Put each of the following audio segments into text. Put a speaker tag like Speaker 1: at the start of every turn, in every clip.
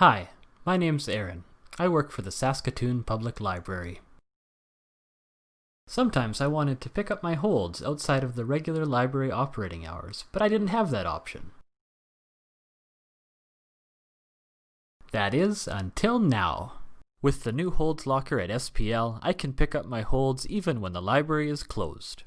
Speaker 1: Hi, my name's Aaron. I work for the Saskatoon Public Library. Sometimes I wanted to pick up my holds outside of the regular library operating hours, but I didn't have that option. That is, until now. With the new holds locker at SPL, I can pick up my holds even when the library is closed.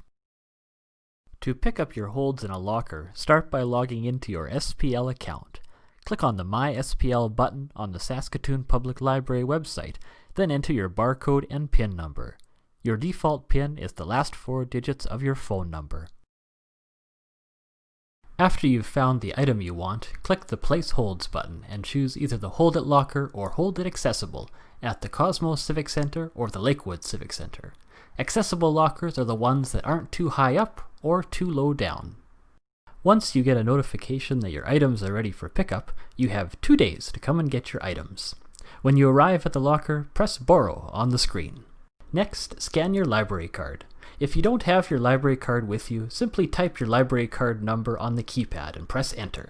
Speaker 1: To pick up your holds in a locker, start by logging into your SPL account. Click on the My SPL button on the Saskatoon Public Library website, then enter your barcode and PIN number. Your default PIN is the last four digits of your phone number. After you've found the item you want, click the Place Holds button and choose either the Hold It Locker or Hold It Accessible at the Cosmos Civic Center or the Lakewood Civic Center. Accessible lockers are the ones that aren't too high up or too low down. Once you get a notification that your items are ready for pickup, you have two days to come and get your items. When you arrive at the locker, press Borrow on the screen. Next, scan your library card. If you don't have your library card with you, simply type your library card number on the keypad and press Enter.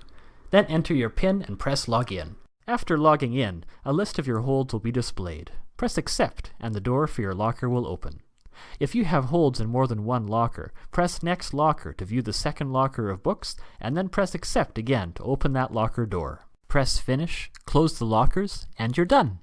Speaker 1: Then enter your PIN and press Login. After logging in, a list of your holds will be displayed. Press Accept and the door for your locker will open. If you have holds in more than one locker, press Next Locker to view the second locker of books, and then press Accept again to open that locker door. Press Finish, close the lockers, and you're done!